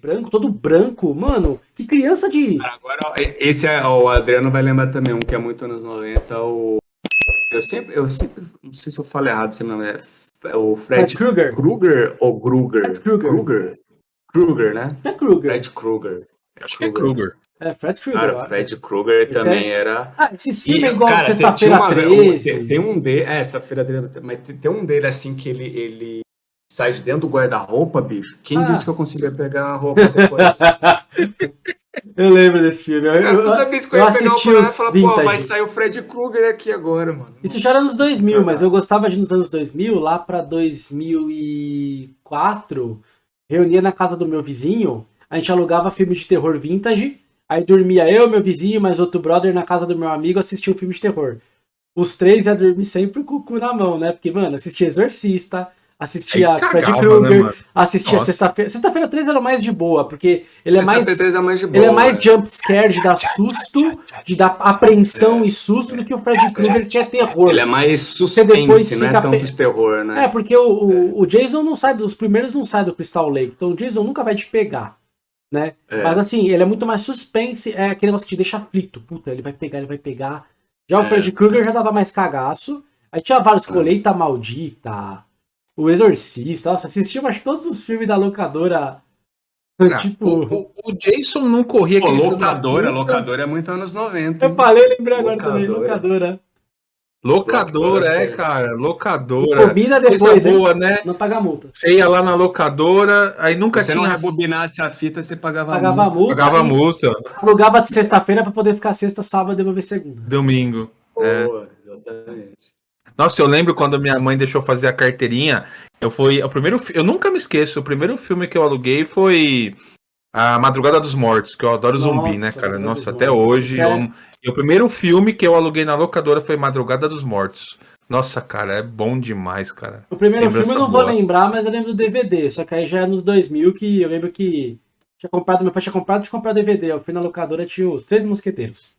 branco, todo branco. Mano, que criança de. Agora, esse é, o Adriano vai lembrar também um que é muito anos 90, o. Eu sempre, eu sempre, não sei se eu falo errado esse nome, é, é o Fred, Krueger. Krueger ou Kruger? Fred Krueger. Kruger. Kruger, né? É Kruger. Fred Kruger. Acho que é Kruger. É, Fred Krueger. Cara, acho. Fred Kruger Esse também é- era. Ah, esses filmes é igual Sexta-feira uma- 13. Tem, tem um dele, é, sexta-feira 13, mas tem, tem um dele assim que ele, ele sai de dentro do guarda-roupa, bicho. Quem Ah. disse que eu conseguia pegar a roupa depois? eu lembro desse filme. Eu, Cara, toda vez que eu eu ia pegar o eu falava, pô, vai sair o Fred Krueger aqui agora, mano. Isso já era nos 2000, mas eu gostava de nos anos 2000, lá pra 2004, reunia na casa do meu vizinho, a gente alugava filme de terror vintage, aí dormia eu, meu vizinho, mais outro brother na casa do meu amigo, assistia um filme de terror. Os três ia dormir sempre com o cu na mão, né? Porque, mano, assistia Exorcista, assistia Aí Freddy cagava, Krueger, né, assistia. Sexta-feira. Sexta-feira 13 era mais de boa, porque ele é mais. Sexta-feira 13 é mais de boa. Ele é mais né? jump scare, de dar susto, de dar apreensão e susto do que o Freddy Krueger, que é terror. Ele é mais depois suspense, não é fica tanto pe- de terror, né? É, porque o, o, o Jason não sai, dos primeiros não sai do Crystal Lake, então o Jason nunca vai te pegar, né? É. Mas assim, ele é muito mais suspense, é aquele negócio que te deixa aflito. Puta, ele vai pegar, ele vai pegar. Já o É. Freddy Krueger já dava mais cagaço. Aí tinha vários, É. Colheita Maldita, O Exorcista, nossa, assistia acho, que todos os filmes da locadora, Ah, tipo... o, o- o Jason não corria Pô, locadora, locadora é muito anos 90. Eu hein? falei, lembrei agora também, Locadora. locadora. Locadora, é, cara. Locadora. combina Coisa depois, hein? boa, né? Não paga multa. Você ia lá na locadora, aí nunca Se você não tinha. rebobinasse a fita, você pagava, Pagava multa. multa. Pagava multa. Alugava de sexta-feira pra poder ficar sexta, sábado e devolver segunda. Domingo. É. Boa, exatamente. Nossa, eu lembro quando minha mãe deixou fazer a carteirinha. Eu fui. O primeiro, eu nunca me esqueço. O primeiro filme que eu aluguei foi A Madrugada dos Mortos, que eu adoro zumbi, né, Nossa, cara? Nossa, até Mortos. hoje. Sério? Eu, e o primeiro filme que eu aluguei na locadora foi Madrugada dos Mortos. Nossa, cara, é bom demais, cara. O primeiro Lembrança filme eu não vou boa. lembrar, mas eu lembro do DVD. Só que aí já é nos 2000 que eu lembro que tinha comprado, meu pai tinha comprado de comprar o DVD. Eu fui na locadora tinha os Três Mosqueteiros.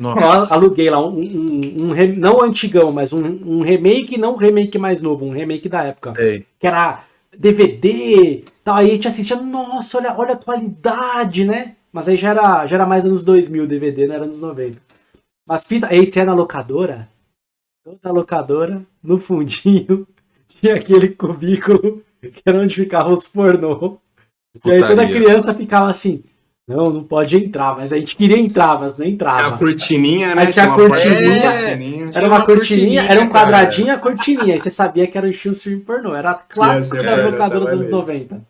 Nossa. Eu aluguei lá um, um, um re- não antigão, mas um, um remake, não um remake mais novo, um remake da época. Sei. Que era DVD, tal, aí a gente assistia, nossa, olha, olha a qualidade, né? Mas aí já era, já era mais anos 2000 DVD, não era anos 90. Mas fita, esse é na locadora, toda locadora, no fundinho, tinha aquele cubículo que era onde ficavam os pornô. E aí toda criança ficava assim, não, não pode entrar, mas a gente queria entrar, mas não Tinha entrava. a cortininha, né? Aí tinha a cortininha. cortininha. Era uma cortininha, era um cara. quadradinho a cortininha. Aí você sabia que era o estilo filme pornô. Era clássico era, locadoras dos anos ali. 90.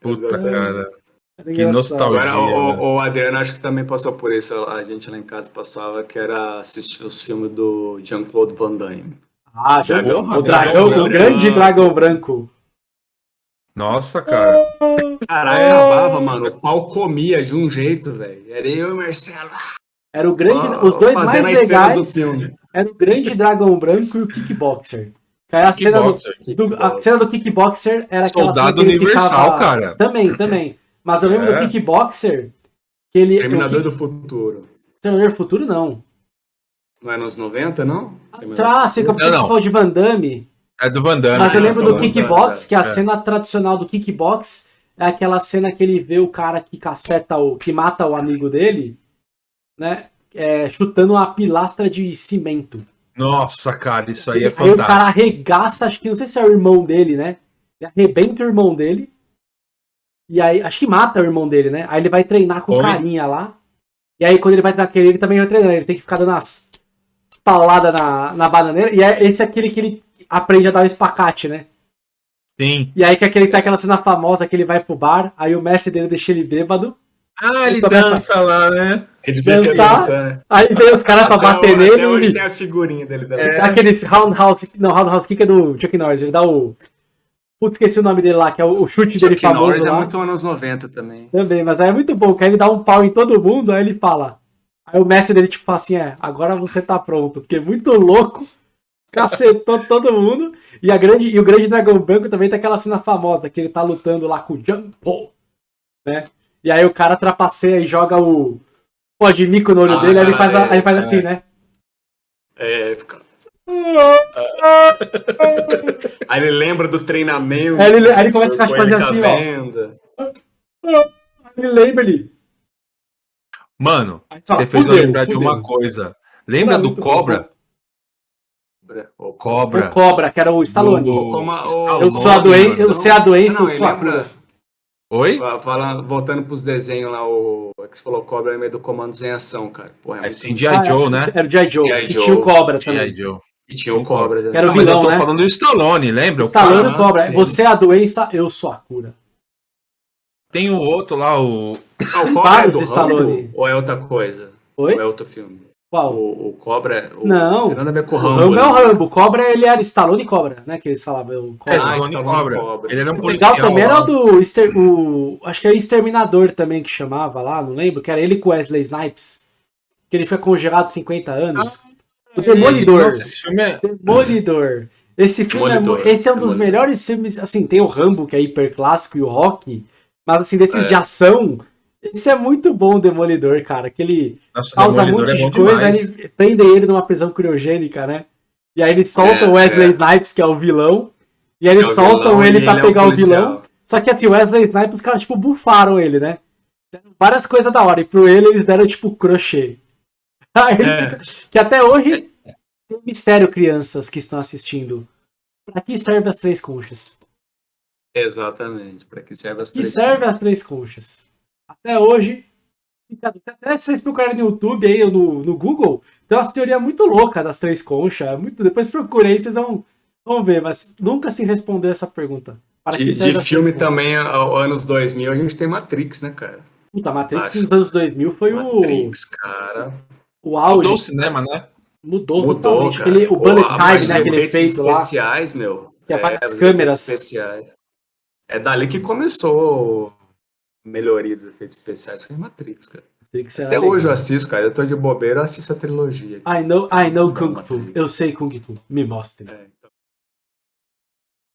Puta, cara. Era Que engraçado. nostalgia. Agora, né? o, o Adriano acho que também passou por isso. A gente lá em casa passava, que era assistir os filmes do Jean-Claude Van Damme. Ah, já Dragão, o dragão, dragão o branco. grande dragão branco. Nossa, cara. Caralho, acabava, mano. O pau comia de um jeito, velho. Era eu e o Marcelo. Era o grande, Ah, os dois mais legais. filme. Era o grande dragão branco e o kickboxer. Que aí a cena do, Kickboxer. do- a cena do kickboxer era aquela Soldado cena que ele Universal, ficava... cara. Também, também. Mas eu lembro É. do kickboxer que ele Terminador o do. Futuro. Terminador do Futuro não. Não é nos 90, não? Lá, você você não. falou de Van Damme. É do Van Damme. Mas eu Ah, lembro do kickbox, tá, que a é. cena tradicional do kickbox é aquela cena que ele vê o cara que caceta o. que mata o amigo dele, né? é, chutando uma pilastra de cimento. Nossa, cara, isso aí é Aí o fantástico. cara arregaça, acho que não sei se é o irmão dele, né? Ele arrebenta o irmão dele. E aí, acho que mata o irmão dele, né? Aí ele vai treinar com Homem. carinha lá. E aí, quando ele vai treinar com ele, ele também vai treinando. Ele tem que ficar dando umas pauladas na, na bananeira. E é, esse é aquele que ele aprende a dar o espacate, né? Sim. E aí que aquele tem aquela cena famosa que ele vai pro bar, aí o mestre dele deixa ele bêbado. Ah, ele começa- dança lá, né? Ele Dançar. dança, né? Aí vem os caras pra bater nele Até hoje e tem a figurinha dele. Da dá aquele roundhouse. Não, roundhouse kick é do Chuck Norris. Ele dá o. Putz, esqueci o nome dele lá, que é o, o chute dele Chuck famoso Norris é lá. muito anos 90 também. Também, mas aí é muito bom, que aí ele dá um pau em todo mundo, aí ele fala. Aí o mestre dele, tipo, fala assim: é, agora você tá pronto, porque é muito louco, cacetou todo mundo. E, a grande, e o grande dragão branco também tem aquela cena famosa, que ele tá lutando lá com o Jumpo, né? E aí o cara trapaceia e joga o pó de mico no olho Ah, dele, aí ele faz, a- aí ele faz é, assim, é. né? É, fica... Aí ele lembra do treinamento. Aí ele- aí ele começa a fazer assim, ó. Ele lembra ele. Mano, Aí você fez eu "Fudeu, lembrar de fudeu." uma coisa. Lembra do muito Cobra? O Cobra. O Cobra, que era o Stallone. Do- a- o- Eu Eu sou a doença, eu sei a doença, Não, eu sou a lembra- cura. Oi? Fa- Fala, voltando pros desenhos lá, o é que você falou Cobra é meio do Comandos em Ação, cara. Porra, é É muito. G.I. Ah, Joe, né? Era o G.I. Joe, que Joe. tinha o Cobra G.I. também. Joe. E tinha o Cobra. né? Era o vilão, eu tô né? falando do Stallone, lembra? O Stallone e Cobra. sim. Você é a doença, eu sou a cura. Tem o outro lá, o. Ah, o Cobra é do de Stallone. Ou é outra coisa? Oi? Ou é outro filme? Qual? O, o Cobra é... O, Não. Tem nada a ver com o Rambo. Rambo é o né? Rambo. O Cobra, ele era Stallone e Cobra, né? Que eles falavam. O É, Cobra. Stallone Stallone Cobra. Cobra. Ele era um O legal também era o do. Exter- o, acho que é Exterminador também que chamava lá, não lembro. Que era ele com Wesley Snipes. Que ele foi congelado 50 anos. o Demolidor. Nossa, esse filme é. Demolidor. Esse filme é, Demolidor. mu- esse é um dos Demolidor. melhores filmes. Assim, tem o Rambo, que é hiper clássico, e o Rock. Mas assim, desse É. de ação. Esse é muito bom, o Demolidor, cara. Que ele Nossa, causa muito é de coisa, demais. ele prende ele numa prisão criogênica, né? E aí eles soltam É, o Wesley é. Snipes, que é o vilão. E aí É eles o soltam vilão ele pra ele é o pegar o policial. vilão. Só que assim, o Wesley Snipes, os caras, tipo, bufaram ele, né? Deram Várias coisas da hora. E pro ele, eles deram, tipo, crochê. Ele É. fica- Que até hoje tem um mistério, crianças que estão assistindo. Pra que serve as três conchas? Exatamente. Pra que serve as Que três serve as três conchas? Até hoje. Até vocês procurarem no YouTube aí, ou no, no Google, tem umas teorias muito loucas das três conchas. é Muito, depois procurei, vocês vão, vão ver, mas nunca se respondeu essa pergunta. Para De, de as filme também, ao anos 2000, a gente tem Matrix, né, cara? Puta, Matrix Acho. nos anos 2000 foi o, Matrix, cara. o auge. Mudou o cinema, né? Mudou, Mudou, totalmente. cara. Aquele, o Pô, bullet time, né? Aquele efeitos efeito lá. especiais, meu. Que apaga as os câmeras. especiais. É dali que começou melhoria dos efeitos especiais. Foi Matrix, cara. Até legal. hoje eu assisto, cara. Eu tô de bobeira, eu assisto a trilogia. I know, I know Kung Fu. Eu sei Kung Fu. Me mostre. É.